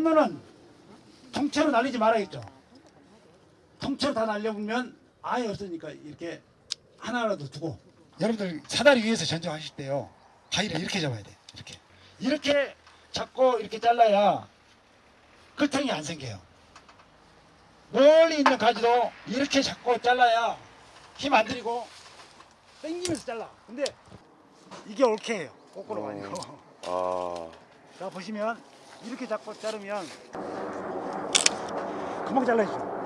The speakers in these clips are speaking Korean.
꽃눈은 통째로 날리지 말아야겠죠. 통째로 다 날려보면 아예 없으니까 이렇게 하나라도 두고. 여러분들 사다리 위에서 전쟁하실 때요. 가위를 이렇게 잡아야 돼. 이렇게. 이렇게 잡고 이렇게 잘라야 끝형이 안 생겨요. 멀리 있는 가지도 이렇게 잡고 잘라야 힘 안 들이고 당기면서 잘라. 근데 이게 옳게예요. 거꾸로 아니고 아, 자 보시면 이렇게 잡고 자르면 금방 잘라지죠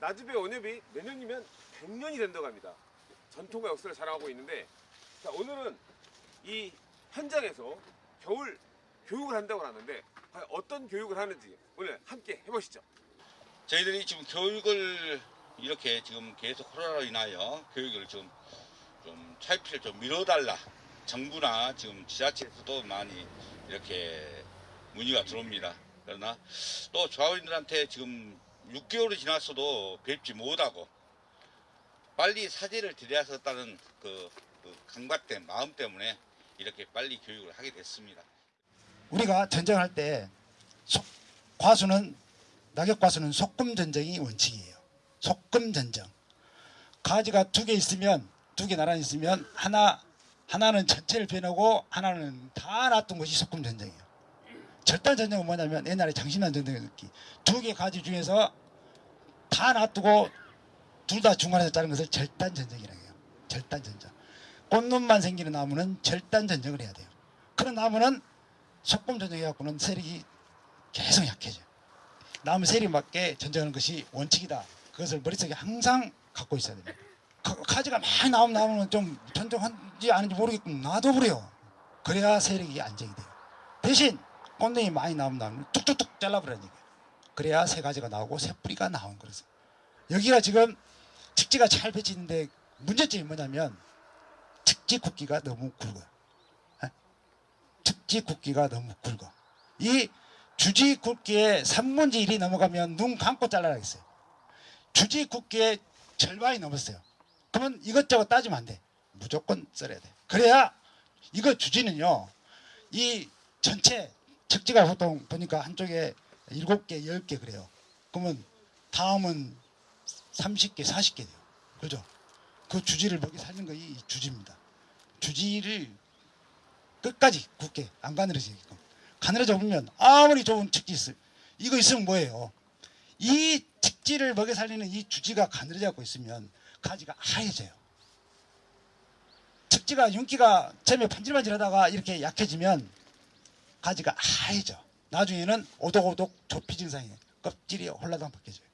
나주배 원협이 내년이면 100년이 된다고 합니다. 전통과 역사를 자랑하고 있는데 자, 오늘은 이 현장에서 겨울 교육을 한다고 하는데 과연 어떤 교육을 하는지 오늘 함께 해보시죠. 저희들이 지금 교육을 이렇게 지금 계속 코로나로 인하여 교육을 좀, 좀 차이피를 좀 미뤄달라. 정부나 지금 지자체에서도 많이 이렇게 문의가 들어옵니다. 그러나 또 조합원들한테 지금 6개월이 지났어도 뵙지 못하고 빨리 사죄를 드려야겠다는 그, 그 강박된 마음 때문에 이렇게 빨리 교육을 하게 됐습니다. 우리가 전쟁할 때 속- 과수는 낙엽 과수는 속금 전쟁이 원칙이에요. 속금 전쟁. 가지가 두 개 있으면 두 개 나란히 있으면 하나 하나는 전체를 빼내고 하나는 다 놔둔 것이 속금 전쟁이에요. 절단 전쟁은 뭐냐면 옛날에 장신난 전쟁의 느낌. 두개 가지 중에서 다 놔두고 둘 다 중간에서 자른 것을 절단 전쟁이라고 해요. 절단 전쟁. 꽃눈만 생기는 나무는 절단 전쟁을 해야 돼요. 그런 나무는 속금 전쟁해갖고는 세력이 계속 약해져요. 나무 세력에 맞게 전쟁하는 것이 원칙이다. 그것을 머릿속에 항상 갖고 있어야 됩니다. 가- 가지가 많이 나오면 나오면 좀 전쟁한지 아닌지 모르겠고 놔둬버려요. 그래야 세력이 안정이 돼요. 대신 꽃잎이 많이 나오면 나오면 툭툭툭 잘라버리는 얘기예요. 그래야 새 가지가 나오고 새 뿌리가 나온 거라서. 여기가 지금 직지가 잘 배치는데 문제점이 뭐냐면 직지 굵기가 너무 굵어요. 특지 굵기가 너무 굵어. 이 주지 굵기에 3분지 1이 넘어가면 눈 감고 잘라야겠어요. 주지 굵기에 절반이 넘었어요. 그러면 이것저것 따지면 안 돼. 무조건 썰어야 돼. 그래야 이거 주지는요. 이 전체 적지가 보통 보니까 한쪽에 7개, 10개 그래요. 그러면 다음은 30개, 40개 돼요. 그죠? 그 주지를 먹이 살는 거이 이 주지입니다. 주지를 끝까지 굳게 안 가늘어지게끔. 가늘어져 보면 아무리 좋은 측지 있어요. 이거 있으면 뭐예요? 이 측지를 먹여 살리는 이 주지가 가늘어져 갖고 있으면 가지가 하얘져요. 측지가 윤기가 처음에 반질반질하다가 이렇게 약해지면 가지가 하얘져. 나중에는 오독오독 조피 증상이에요 껍질이 홀라당 벗겨져요.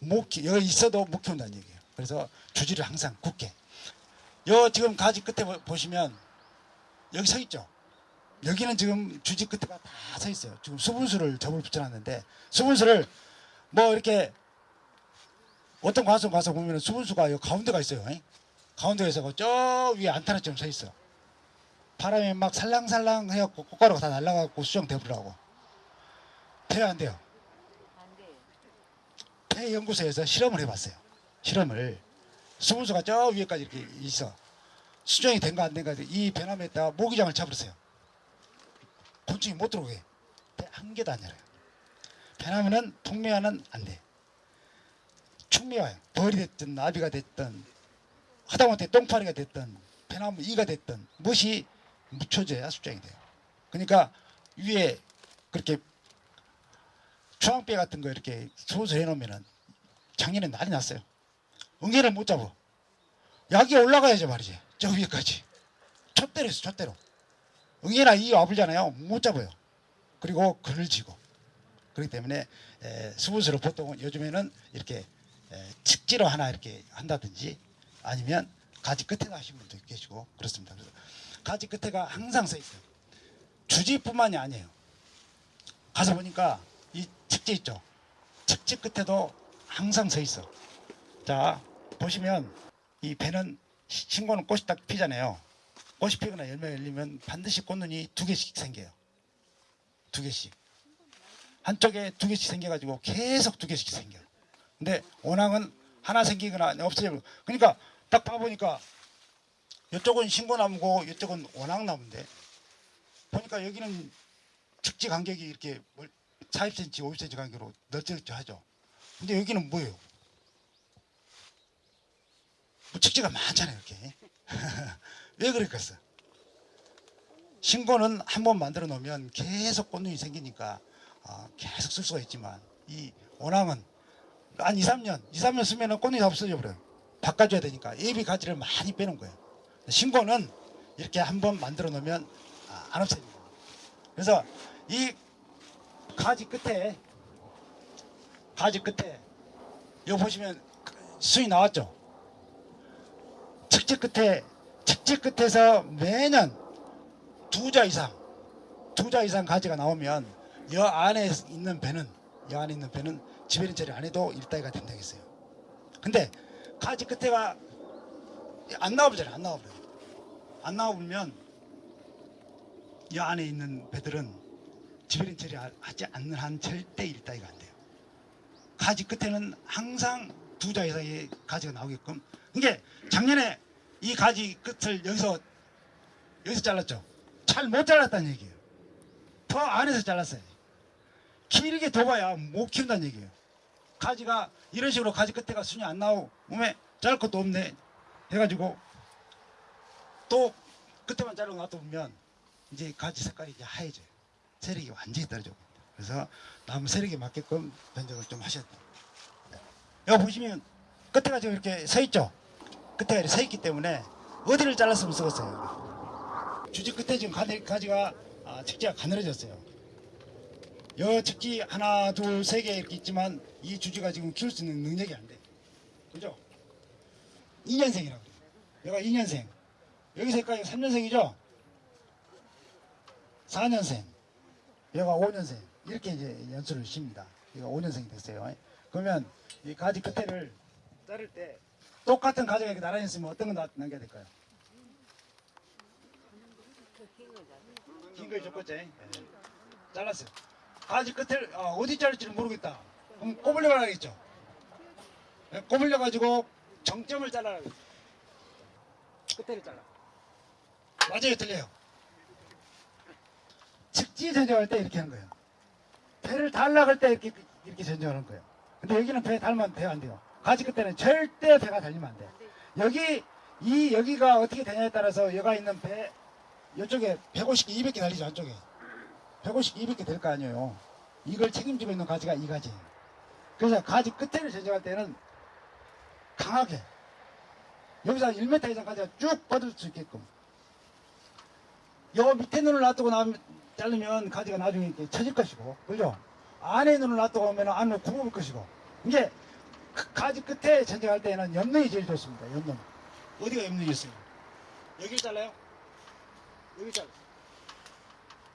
못 키, 여기 있어도 못 키운다는 얘기예요. 그래서 주지를 항상 굳게. 요 지금 가지 끝에 보- 보시면 여기 서 있죠. 여기는 지금 주지 끝에가 다 서 있어요. 지금 수분수를 접을 붙여놨는데 수분수를 뭐 이렇게 어떤 과수 가서 보면 수분수가 여기 가운데가 있어요. 잉? 가운데에 있어서 저 위에 안타나처럼 서 있어. 바람에 막 살랑살랑 해갖고 꽃가루가 다 날아가고 수정되버리라고. 돼요 안 돼요? 폐 연구소에서 실험을 해봤어요. 실험을 수분수가 저 위에까지 이렇게 있어. 수정이 된가 안 된가 이 배남에다가 모기장을 잡으세요. 곤충이 못 들어오게 배한 개도 안 열어요. 배나무는 풍미화는 안 돼. 충미화요. 벌이 됐든 나비가 됐든 하다못해 똥파리가 됐든 배나무 이가 됐든 무엇이 묻혀져야 수정이 돼요. 그러니까 위에 그렇게 주황배 같은 거 이렇게 소수 해 놓으면은 작년에 난리 났어요. 응애를 못 잡아. 약이 올라가야죠 말이지. 저 위에까지. 촛대로 했어 촛대로. 응애나 이 와불잖아요. 못 잡아요. 그리고 그늘 지고. 그렇기 때문에 에, 수분수를 보통은 요즘에는 이렇게 에, 측지로 하나 이렇게 한다든지 아니면 가지 끝에다 하시는 분도 계시고 그렇습니다. 그래서 가지 끝에가 항상 서 있어요. 주지뿐만이 아니에요. 가서 보니까 이 측지 있죠. 측지 끝에도 항상 서 있어. 자 보시면 이 배는 시- 신고는 꽃이 딱 피잖아요. 꽃이 피거나 열매가 열리면 반드시 꽃눈이 두 개씩 생겨요. 두 개씩. 한쪽에 두 개씩 생겨가지고 계속 두 개씩 생겨. 근데 원앙은 하나 생기거나 없어지고 그러니까 딱 봐보니까 이쪽은 신고나무고 이쪽은 원앙나무인데 보니까 여기는 측지 간격이 이렇게 40cm, 50cm 간격으로 널쩍 하죠. 근데 여기는 뭐예요? 뭐 측지가 많잖아요, 이렇게. 왜 그랬겠어? 신고는 한 번 만들어 놓으면 계속 꽃눈이 생기니까 아, 계속 쓸 수가 있지만 이 원앙은 한 2, 3년, 2, 3년 쓰면 꽃눈이 다 없어져 버려요. 바꿔줘야 되니까 예비 가지를 많이 빼놓은 거예요. 신고는 이렇게 한 번 만들어 놓으면 아, 안 없어집니다. 그래서 이 가지 끝에 가지 끝에 여기 보시면 수이 나왔죠. 측지 끝에 측지 끝에서 매년 두 자 이상 두 자 이상 가지가 나오면 여 안에 있는 배는 여 안에 있는 배는 지배린 처리 안 해도 일다이가 된다고 했어요. 근데 가지 끝에가 안 나와버려요. 안 나와버려요. 안 나와보면 이 안에 있는 배들은 지배린 처리 하지 않는 한 절대 일다이가 안 돼요. 가지 끝에는 항상 두 자 이상의 가지가 나오게끔 이게 작년에 이 가지 끝을 여기서 여기서 잘랐죠. 잘 못 잘랐다는 얘기예요. 더 안에서 잘랐어요. 길게 둬봐야 못 키운다는 얘기예요. 가지가 이런 식으로 가지 끝에가 순이 안 나오고 몸에 자를 것도 없네 해가지고 또 끝에만 자르고 놔두면 이제 가지 색깔이 이제 하얘져요. 세력이 완전히 떨어져. 그래서 나무 세력에 맞게끔 변적을 좀 하셔야 돼요. 여기 보시면 끝에가 지금 이렇게 서 있죠. 이렇게 서 있기 때문에 어디를 잘랐으면 쓰겠어요. 주지 끝에 지금 가지, 가지가 아, 측지가 가늘어졌어요. 여 측지 하나, 둘, 세 개 이렇게 있지만 이 주지가 지금 키울 수 있는 능력이 안 돼. 그죠? 2년생이라고 그래요. 얘가 2년생. 여기 색깔이 3년생이죠? 4년생. 얘가 5년생. 이렇게 이제 연수를 쉽니다. 얘가 5년생이 됐어요. 그러면 이 가지 끝에를 자를 때 똑같은 이렇게 나란히 있으면 어떤 거 남겨야 될까요? 긴거 좋겠지? 예. 잘랐어요. 가지 끝을 어, 어디 자를지는 모르겠다. 그럼 꼬불려 가야겠죠. 예, 꼬불려 가지고 정점을 잘라라. 끝에를 잘라. 맞아요, 틀려요. 측지 전쟁할 때 이렇게 하는 거예요. 배를 달라갈 때 이렇게 이렇게 전쟁하는 거예요. 근데 여기는 배 달면 배가 안 돼요. 가지 끝에는 절대 배가 달리면 안 돼. 여기 이 여기가 어떻게 되냐에 따라서 여가 있는 배 이쪽에 150개, 200개 달리죠 안쪽에 150개, 200개 될 거 아니에요. 이걸 책임지고 있는 가지가 이 가지예요. 그래서 가지 끝에를 전쟁할 때는 강하게 여기서 한 1m 이상 가지가 쭉 뻗을 수 있게끔 요 밑에 눈을 놔두고 나 자르면 가지가 나중에 처질 것이고 그죠? 안에 눈을 놔두고 오면 안으로 굽을 것이고 그 가지 끝에 전쟁할 때는 옆눈이 제일 좋습니다. 옆눈 어디가 옆눈이 있어요? 여기를 잘라요? 여기 잘라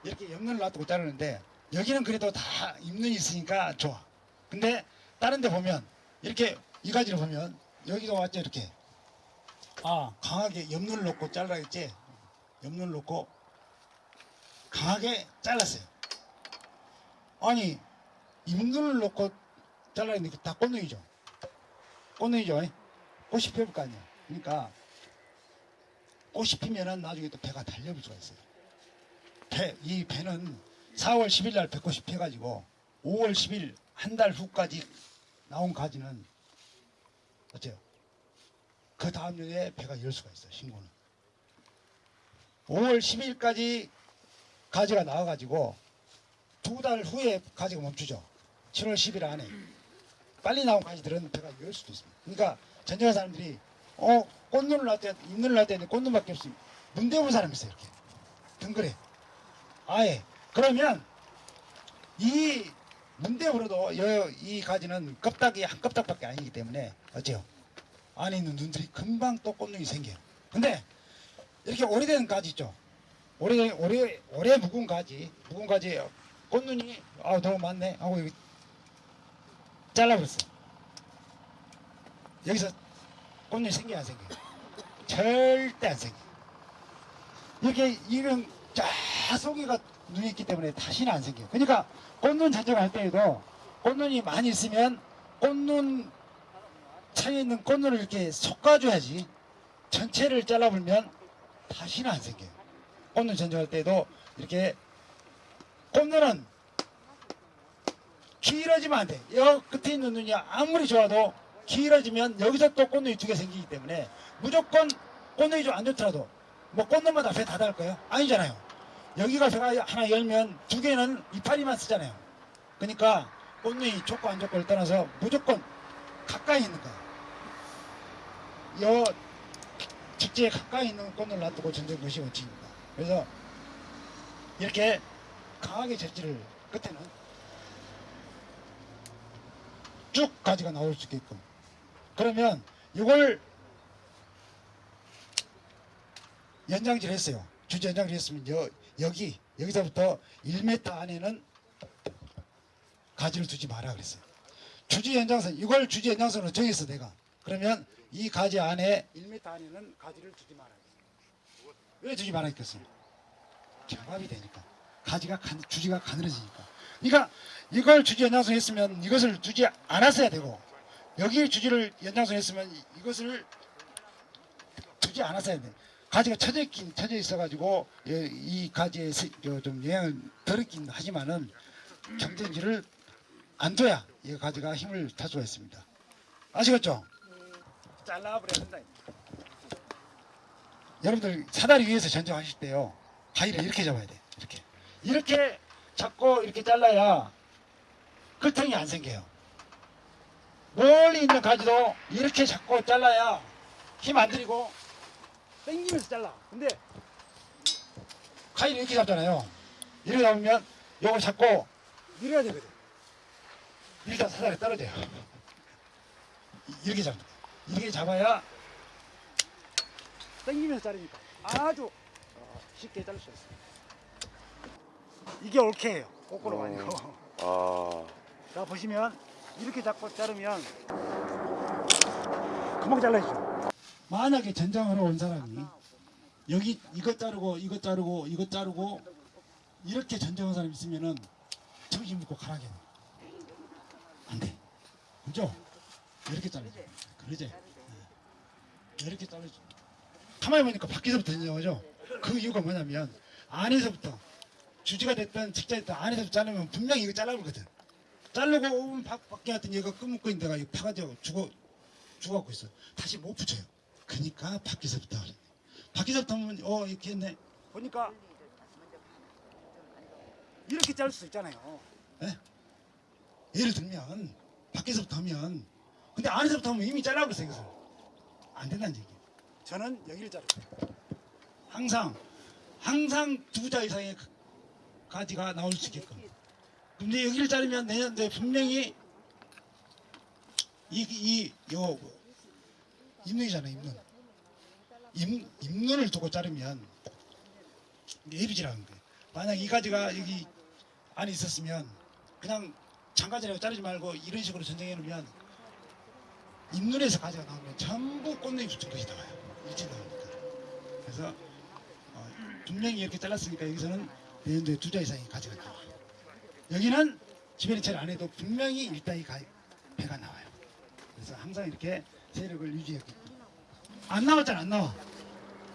이렇게 옆눈을 놔두고 자르는데 여기는 그래도 다 입눈이 있으니까 좋아. 근데 다른 데 보면 이렇게 이 가지를 보면 여기가 왔죠 이렇게 아 강하게 옆눈을 놓고 잘라야겠지 옆눈을 놓고 강하게 잘랐어요 아니 입눈을 놓고 잘라야되는데 다 꽃눈이죠 꽃눈이죠 꽃이 피울 거 아니야 그러니까 꽃이 피면은 나중에 또 배가 달려볼 수가 있어요 배, 이 배는 4월 10일 날 배꽃이 펴가지고 5월 10일 한 달 후까지 나온 가지는 어때요? 그 다음 년에 배가 열 수가 있어요, 신고는. 5월 10일까지 가지가 나와가지고 두 달 후에 가지가 멈추죠. 7월 10일 안에. 빨리 나온 가지들은 배가 열 수도 있습니다. 그러니까 전쟁한 사람들이 어, 꽃눈을 잎눈을 날 때는 꽃눈밖에 없어요. 문대 온 사람이 있어요, 이렇게. 덩그레. 아예. 그러면 이 문대으로도 이 가지는 껍데기 한 껍닥밖에 아니기 때문에 어째요? 안에 있는 눈들이 금방 또 꽃눈이 생겨요. 근데 이렇게 오래된 가지 있죠? 오래 오래 오래 묵은 가지, 묵은 가지 꽃눈이 아 너무 많네 하고 잘라버렸어. 여기서 꽃눈이 생겨 안 생겨? 절대 안 생겨. 이렇게 이런 쫙 속이가 눈이 있기 때문에 다시는 안 생겨요. 그러니까 꽃눈 전쟁할 때에도 꽃눈이 많이 있으면 꽃눈 차에 있는 꽃눈을 이렇게 솎아줘야지 전체를 잘라버리면 다시는 안 생겨요. 꽃눈 전쟁할 때도 이렇게 꽃눈은 길어지면 안 돼. 여 끝에 있는 눈이 아무리 좋아도 길어지면 여기서 또 꽃눈이 두 개 생기기 때문에 무조건 꽃눈이 좀 안 좋더라도 뭐 꽃눈마다 배다 닿을까요? 아니잖아요. 여기가 배가 하나 열면 두 개는 이파리만 쓰잖아요. 그러니까 꽃눈이 좋고 안 좋고를 떠나서 무조건 가까이 있는 거예요. 여 직지에 가까이 있는 꽃을 놔두고 전쟁 것이 원칙입니다. 그래서 이렇게 강하게 재질을 끝에는 쭉 가지가 나올 수 있게끔 그러면 이걸 연장질 했어요. 주제 연장질 했으면 여, 여기 여기서부터 1m 안에는 가지를 두지 마라 그랬어요. 주지 연장선 이걸 주지 연장선으로 정했어 내가. 그러면 이 가지 안에 1m 안에는 가지를 두지 마라. 왜 두지 했겠어요? 경합이 되니까 가지가 간, 주지가 가늘어지니까. 그러니까 이걸 주지 연장선 했으면 이것을 두지 않았어야 되고 여기 주지를 연장선 했으면 이- 이것을 두지 않았어야 돼. 가지가 쳐져 있긴 쳐져 있어가지고 예, 이 가지에 좀 영향을 덜 있긴 하지만은 경쟁지를 안 둬야 이 가지가 힘을 탈 수가 있습니다. 아시겠죠? 잘라버려야 된다. 여러분들 사다리 위에서 전쟁하실 때요 가위를 이렇게 잡아야 돼. 이렇게 이렇게 잡고 이렇게 잘라야 끌통이 안 생겨요. 멀리 있는 가지도 이렇게 잡고 잘라야 힘 안 들이고 당기면서 잘라. 근데 가위를 이렇게 잡잖아요. 이렇게 잡으면 요걸 잡고 밀어야 되거든. 일단 사다리 떨어져요. 이- 이렇게 잡는. 이렇게 잡아야 당기면서 자르니까 아주 어, 쉽게 자를 수 있어요. 이게 올케예요. 거꾸로 아니고. 아, 자 보시면 이렇게 잡고 자르면 금방 잘라지죠. 만약에 전장하러 온 사람이 여기 이것 자르고 이것 자르고 이것 자르고 이렇게 전쟁한 사람 있으면은 정신 먹고 가라게 안 돼. 그죠? 이렇게 잘라줘. 그러지? 네. 이렇게 잘라줘. 가만히 보니까 밖에서부터 전쟁하죠. 그 이유가 뭐냐면 안에서부터 주지가 됐든 직자 됐든 안에서부터 자르면 분명히 이거 잘라버거든. 자르고 오면 밖, 밖에 갔더니 얘가 끄먹고 있는 데가 파가지고 죽어 죽어갖고 있어. 다시 못 붙여요. 그러니까 밖에서부터 그래. 밖에서부터 하면 어 이렇게 했네. 보니까 이렇게 자를 수 있잖아요. 예? 예를 들면 밖에서부터 하면 근데 안에서부터 하면 이미 잘라버렸어 이것을. 안 된다는 얘기예요. 저는 여기를 거예요. 항상 항상 두 자 이상의 가- 가지가 나올 수 있게끔. 근데 여기를 자르면 내년도에 분명히 이 이요 입눈이잖아요 입눈. 입 입눈을 두고 자르면 예비지라는 거예요. 만약 이 가지가 여기 안에 있었으면 그냥 장가지라고 자르지 말고 이런 식으로 전쟁해 놓으면 입눈에서 가지가 나오면 전부 꽃잎이 붙은 것이 나와요. 일찍 나오니까. 그래서 어, 분명히 이렇게 잘랐으니까 여기서는 내년도에 두자 가지가 나와요. 여기는 지변이 안 해도 분명히 일단이 가, 배가 나와요. 그래서 항상 이렇게 세력을 유지했고 안 나왔잖아 안 나와.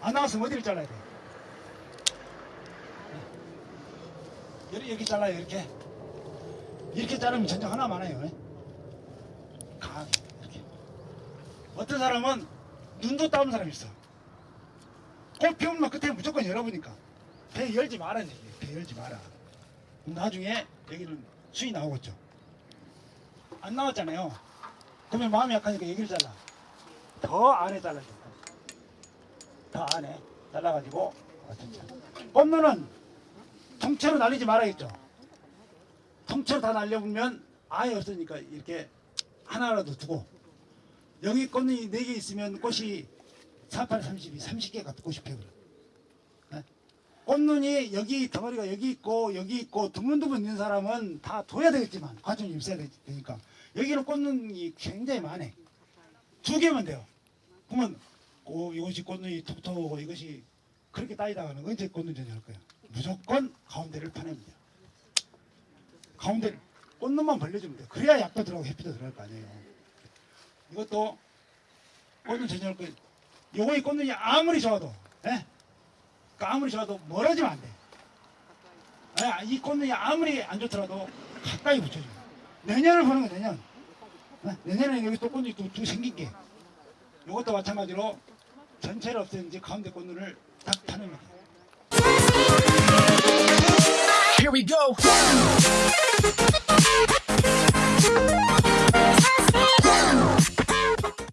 안 나왔으면 어디를 잘라야 돼? 여기, 여기 잘라요 이렇게 이렇게 자르면 전쟁 하나 많아요 예? 강하게 이렇게 어떤 사람은 눈도 따온 사람이 있어 꽃 피우면 끝에 무조건 열어보니까 배 열지 말라는 얘기 배 열지 마라 나중에 여기는 수이 나오겠죠 안 나왔잖아요 그러면 마음이 약하니까 여기를 잘라 더 안에 잘라줘 더 안에 잘라가지고. 꽃눈은 통째로 날리지 말아야겠죠. 통째로 다 날려보면 아예 없으니까 이렇게 하나라도 두고 여기 꽃이 4개 있으면 꽃이 48, 32, 30개가 꽃이 피어요. 네? 꽃눈이 여기 덩어리가 여기 있고 여기 있고 드문드문 있는 사람은 다 둬야 되겠지만 관점이 있어야 되- 되니까 여기는 꽃눈이 굉장히 많아. 두 개면 돼요. 그러면 고 이것이 꽃눈이 톡톡하고 이것이 그렇게 따지다가는 언제 꽃눈 전쟁할 거야? 무조건 가운데를 파냅니다. 가운데 꽃눈만 벌려주면 돼. 그래야 약도 들어가고 햇빛도 들어갈 거 아니에요. 이것도 꽃눈 전혀 그 요거의 꽃눈이 아무리 좋아도 예? 그 아무리 좋아도 멀어지면 안 돼. 예, 이 꽃눈이 아무리 안 좋더라도 가까이 붙여줘. 내년을 보는 거 내년. 예, 내년에 여기 또 꽃눈이 또, 또 생길게. 이것도 마찬가지로 전체를 없애는지 가운데 꽃눈을 딱 타는 거야. Here we go.